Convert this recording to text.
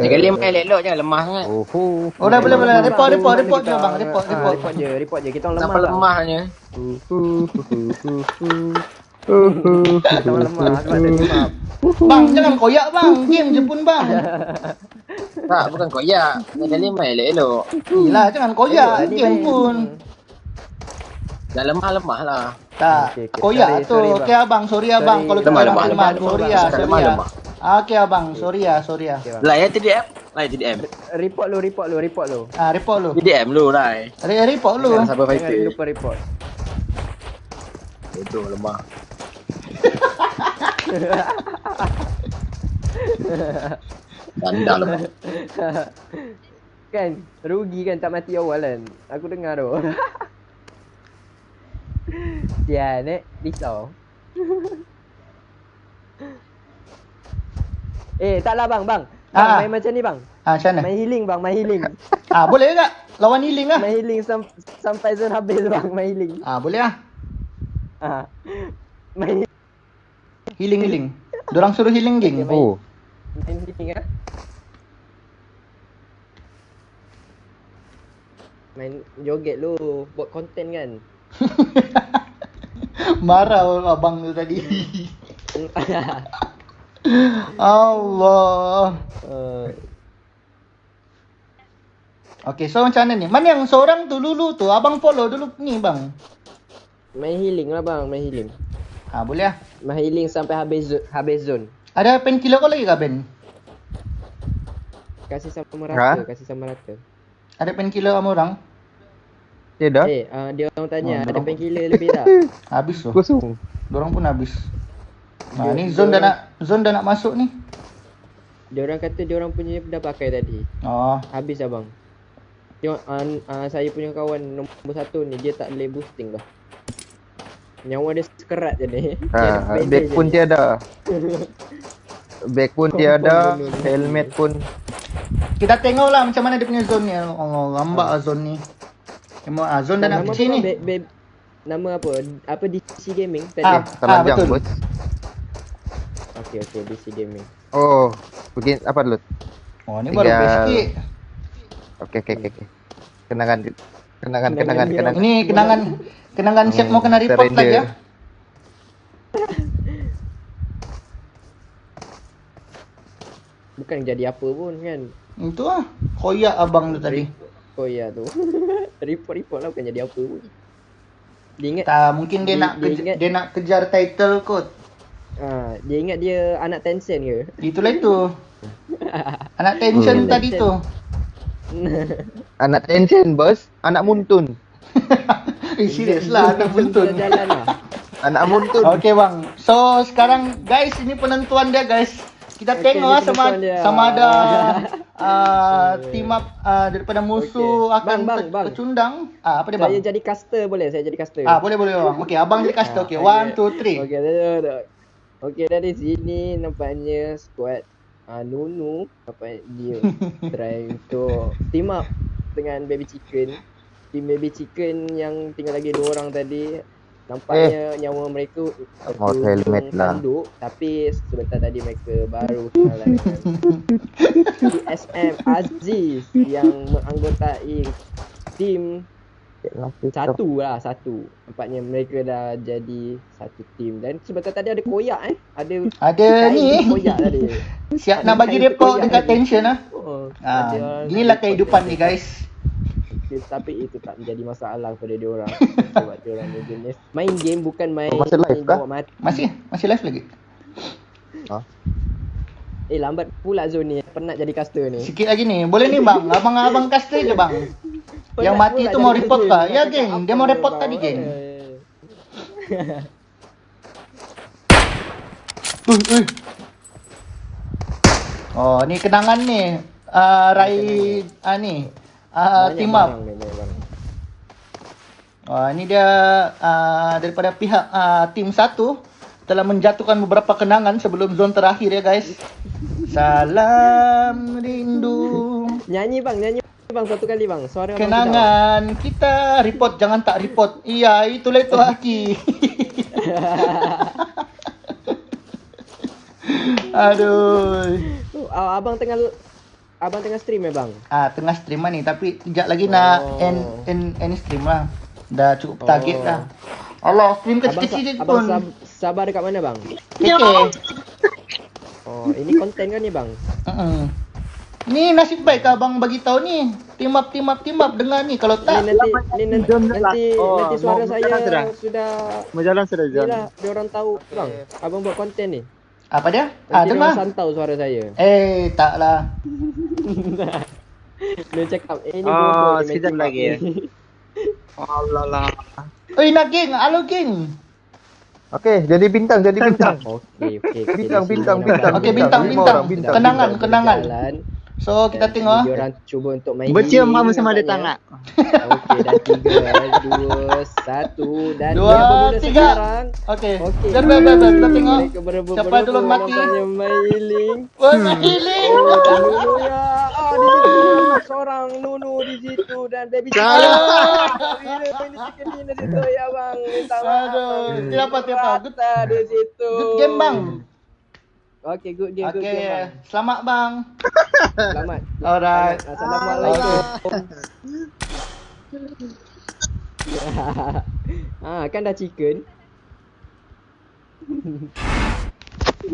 Jaga lima main elok jangan lemah sangat. Oh, oh. Oh dah boleh boleh. Report report report je bang. Report Ah, report. report je, report je. Kita orang lemah. Sampai lemahnya. Kita orang lemah sebab ada timap. Bang jangan koyak bang. Game je pun bang. Tak, bukan koyak. Jaga lima main elok-elok. Yelah jangan koyak. Elok, Game pun. Dah lemah-lemah lah. Tak. Koyak tu. Okey abang. Sorry abang. Kalau kita Lemah, lemah, lemah. lemah. Sorry ya. Sorry lemah, ya. lemah. Ah, Okey abang. Sorry ya. Sorry ya. Okey, bang. Lai ya TDM. Lai TDM. Report lu, report lu, report lu. Ah report lu. TDM lu Lai. Re- Report lu. Jangan sabar Jangan fighter. lupa report. Itu lemah. Ganda lemah. kan, rugi kan tak mati awal kan. Aku dengar tu. Dia nek risau. eh, taklah bang, bang. Bang, Ah. main macam ni bang. Ah macam mana? Main healing bang, main healing. Ah boleh tak? Lawan healing lah. main healing sam- sampai zone habis bang, main healing. Ah boleh lah. Ah. Main Healing healing. Dorang suruh healing geng. Okay, Oh, main healing ah. Main joget lu, buat konten kan. Marah abang tu tadi. Allah. uh, Okay, so macam mana ni? Mana yang seorang tu Lulu tu? Abang follow dulu ni bang. main healing lah bang, main healing. Ha, boleh lah. Main healing sampai habis zo- habis zone. Ada painkiller kau lagi ke Ben? Kasih sama Ha? rata, kasih sama rata. Ada painkiller sama orang? dia dah Eh, uh, dia orang tanya Oh, ada dorang- painkiller lebih tak? Habis tu. kosong. Dorang pun habis. Ha, Dia- ni dia zone dah nak zone dah nak masuk ni. Dia orang kata dia orang punya dah pakai tadi. Oh, Habis abang. Tengok uh, uh, saya punya kawan nombor satu ni dia tak boleh boosting dah. Nyawa dia sekerat je ni. Dia Ha, je pun tiada. Bag pun tiada, helmet pun kita tengok lah macam mana dia punya zone ni. Allah, lambak lah zone ni. Memang ah, zone dah nak Nama kecil ni. Be- be- nama apa? Apa DC Gaming tadi? Ah, ah telanjang betul. bos. Okey okey DC Gaming. Oh, begini apa dulu? Oh, ni baru Tinggal- best sikit. Okey okey okey. okey. Kenangan kenangan Kenangan kenangan. Ini kenangan kenangan siap mau kena report lagi ya. Bukan jadi apa pun kan. Itu lah. Koyak abang tu tadi. Oh ya tu. Report-report lah bukan jadi apa pun. Dia ingat Tak, mungkin dia Dia- nak dia kejar, ingat- dia nak kejar title kot. Ah, dia ingat dia anak Tencent ke? Itulah itu. Anak tension Hmm. tadi tu. Anak tension bos, anak muntun. eh, serius lah anak. Jalan lah. Anak muntun. Okey bang. So sekarang guys ini penentuan dia guys. Kita Okey, tengok lah sama dia. sama ada uh, team up uh, daripada musuh Okey. akan Bang, bang, bang. tercundang. Ah apa dia bang? Saya jadi caster boleh? Saya jadi caster. Ah boleh boleh bang. Okey abang jadi caster. Okey one two three. Okey, dah, dah. Okey, dari sini nampaknya squad uh, Nunu apa dia try untuk team up dengan Baby Chicken. Team Baby Chicken yang tinggal lagi dua orang tadi nampaknya nyawa mereka Mau helmet lah. tanduk tapi sebentar tadi mereka baru kenalan dengan TSM Aziz yang menganggotai tim satu lah satu Nampaknya mereka dah jadi satu tim Dan sebentar tadi ada koyak eh Ada Ada ni. koyak tadi Siap Ada nak bagi report koyak dekat tadi. tension ah. oh, Ah, inilah kehidupan dia. ni guys. Tapi itu tak menjadi masalah kepada dia orang Sebab dia orang ni jenis Main game bukan main Oh, masih live kah? bawa mati Masih masih live lagi. Eh lambat pula zone ni Penat jadi caster ni Sikit lagi ni. Boleh ni bang. Abang-abang caster je bang. Yang Penat mati pula tu mau report ni. Ya geng, dia mau report tadi geng. Ui, ui. Oh, ni kenangan ni. Uh, Rai ah ni. Uh, team up. barang ni, dia uh, daripada pihak uh, tim satu telah menjatuhkan beberapa kenangan sebelum zon terakhir ya guys. Salam rindu. Nyanyi bang, nyanyi bang satu kali bang. Suara Kenangan kita report jangan tak report. Iya, itulah itu Haki. Aduh. sedap. Oh, abang tengah abang tengah stream ya bang? Ah tengah stream lah ni tapi kejap lagi nak Oh. end end end stream lah. Dah cukup target Oh. dah. Allah stream Abang, kecil-kecil sa- abang pun. sab- sabar dekat mana bang? Okay. Oh, ini konten kan ni bang? Uh-uh. Ni nasib baik ke abang bagi tahu ni. Team up team up team up dengar ni kalau Ni tak nanti ni nanti Jom nanti, Oh, nanti suara saya jalan sudah? sudah Mau jalan sudah ni lah dia orang tahu bang. Abang buat konten ni. apa dia? Ah Nanti dia dengar. santau suara saya. Eh taklah. Dia cakap eh ni Oh, ni sekejap lagi, ni. Allah lah. Oi nak geng, halo geng. Okey, jadi bintang, jadi bintang. Okey okey. okey. Bintang, bintang, bintang. Okey ni. bintang bintang. Kenangan kenangan. So kita Dan tengok Dia ah. orang cuba untuk main Bercium healing sama-sama ada nampaknya. tangan. Okey dah tiga, dua, satu dan Dua, dia tiga. sekarang. Okey. Biar biar biar kita tengok. Siapa dulu mati? Nampaknya main healing. Oh nak healing. Oh, ya. Ah, di situ nampak seorang Nunu di situ dan baby. Ah. Bila baby chicken ni di situ ya bang. Minta maaf. Aduh, bang. siapa, siapa? Good- Rata di situ. Good game bang. Okey, good game, good Okey, game bang. selamat bang. Selamat. Alright. Selamat. Assalamualaikum. ah, kan dah chicken.